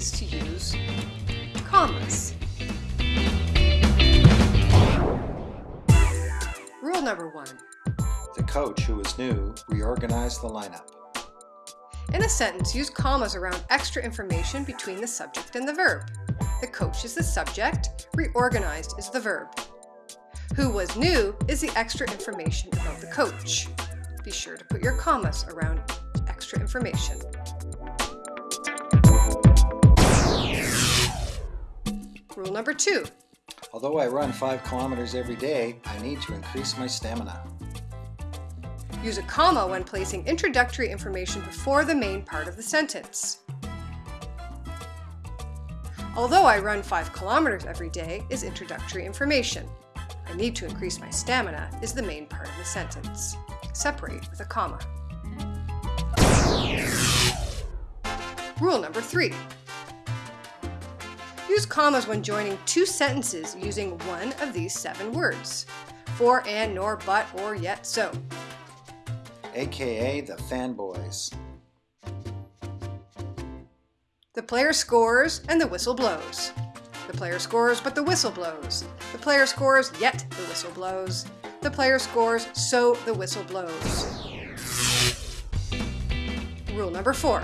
ways to use commas. Rule number one. The coach, who was new, reorganized the lineup. In a sentence, use commas around extra information between the subject and the verb. The coach is the subject, reorganized is the verb. Who was new is the extra information about the coach. Be sure to put your commas around extra information. Rule number two. Although I run 5 kilometers every day, I need to increase my stamina. Use a comma when placing introductory information before the main part of the sentence. Although I run 5 kilometers every day is introductory information. I need to increase my stamina is the main part of the sentence. Separate with a comma. Rule number 3. Use commas when joining two sentences using one of these seven words. For, and, nor, but, or, yet, so aka the fanboys. The player scores and the whistle blows. The player scores but the whistle blows. The player scores yet the whistle blows. The player scores so the whistle blows. Rule number four.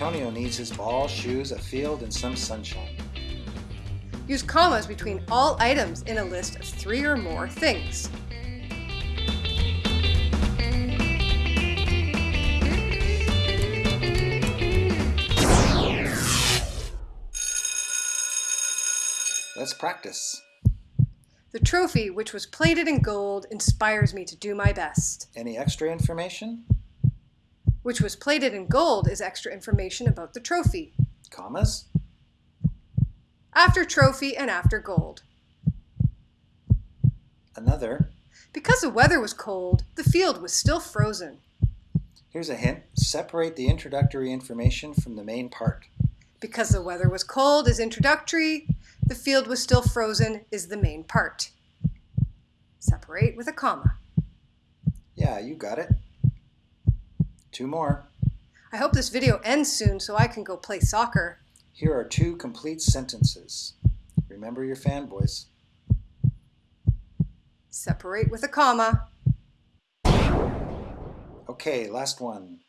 Antonio needs his ball, shoes, a field, and some sunshine. Use commas between all items in a list of three or more things. Let's practice. The trophy, which was plated in gold, inspires me to do my best. Any extra information? Which was plated in gold is extra information about the trophy. Commas? After trophy and after gold. Another. Because the weather was cold, the field was still frozen. Here's a hint. Separate the introductory information from the main part. Because the weather was cold is introductory, the field was still frozen is the main part. Separate with a comma. Yeah, you got it. Two more. I hope this video ends soon so I can go play soccer. Here are two complete sentences. Remember your fanboys. Separate with a comma. Okay, last one.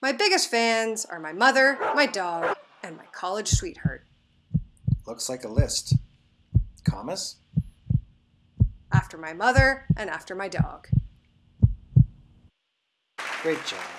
My biggest fans are my mother, my dog, and my college sweetheart. Looks like a list. Commas? After my mother and after my dog. Great job.